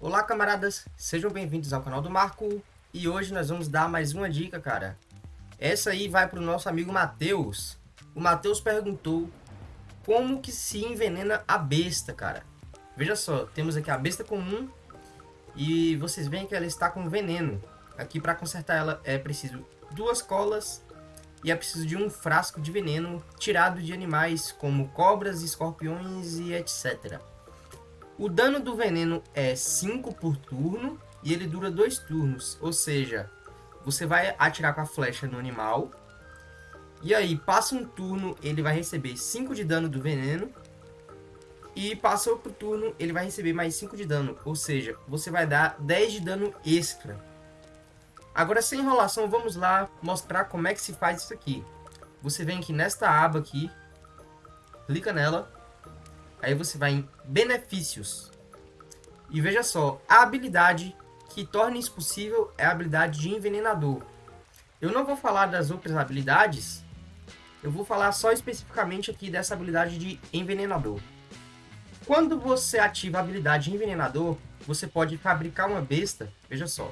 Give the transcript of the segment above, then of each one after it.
Olá camaradas, sejam bem-vindos ao canal do Marco e hoje nós vamos dar mais uma dica, cara. Essa aí vai para o nosso amigo Matheus. O Matheus perguntou como que se envenena a besta, cara. Veja só, temos aqui a besta comum e vocês veem que ela está com veneno. Aqui para consertar ela é preciso duas colas e é preciso de um frasco de veneno tirado de animais como cobras, escorpiões e etc. O dano do veneno é 5 por turno e ele dura 2 turnos, ou seja, você vai atirar com a flecha no animal. E aí passa um turno, ele vai receber 5 de dano do veneno. E passa outro turno, ele vai receber mais 5 de dano, ou seja, você vai dar 10 de dano extra. Agora sem enrolação, vamos lá mostrar como é que se faz isso aqui. Você vem aqui nesta aba aqui, clica nela Aí você vai em benefícios. E veja só, a habilidade que torna isso possível é a habilidade de envenenador. Eu não vou falar das outras habilidades, eu vou falar só especificamente aqui dessa habilidade de envenenador. Quando você ativa a habilidade de envenenador, você pode fabricar uma besta, veja só,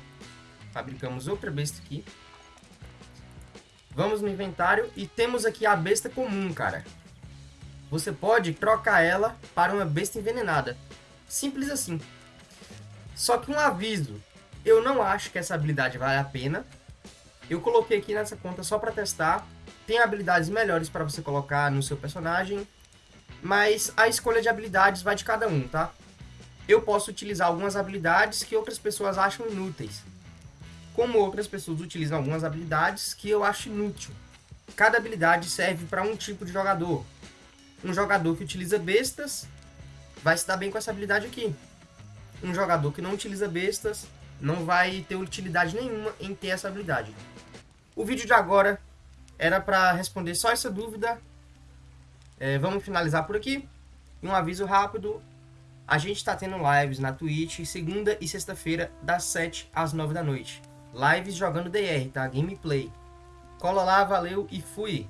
fabricamos outra besta aqui. Vamos no inventário e temos aqui a besta comum, cara você pode trocar ela para uma besta envenenada. Simples assim. Só que um aviso, eu não acho que essa habilidade vale a pena. Eu coloquei aqui nessa conta só para testar. Tem habilidades melhores para você colocar no seu personagem, mas a escolha de habilidades vai de cada um, tá? Eu posso utilizar algumas habilidades que outras pessoas acham inúteis, como outras pessoas utilizam algumas habilidades que eu acho inútil. Cada habilidade serve para um tipo de jogador, um jogador que utiliza bestas vai se dar bem com essa habilidade aqui. Um jogador que não utiliza bestas não vai ter utilidade nenhuma em ter essa habilidade. O vídeo de agora era para responder só essa dúvida. É, vamos finalizar por aqui. E um aviso rápido. A gente está tendo lives na Twitch segunda e sexta-feira das 7 às 9 da noite. Lives jogando DR, tá? Gameplay. Cola lá, valeu e fui!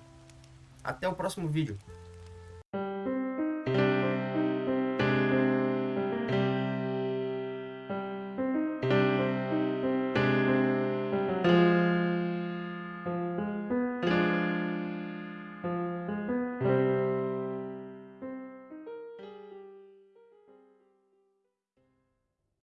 Até o próximo vídeo.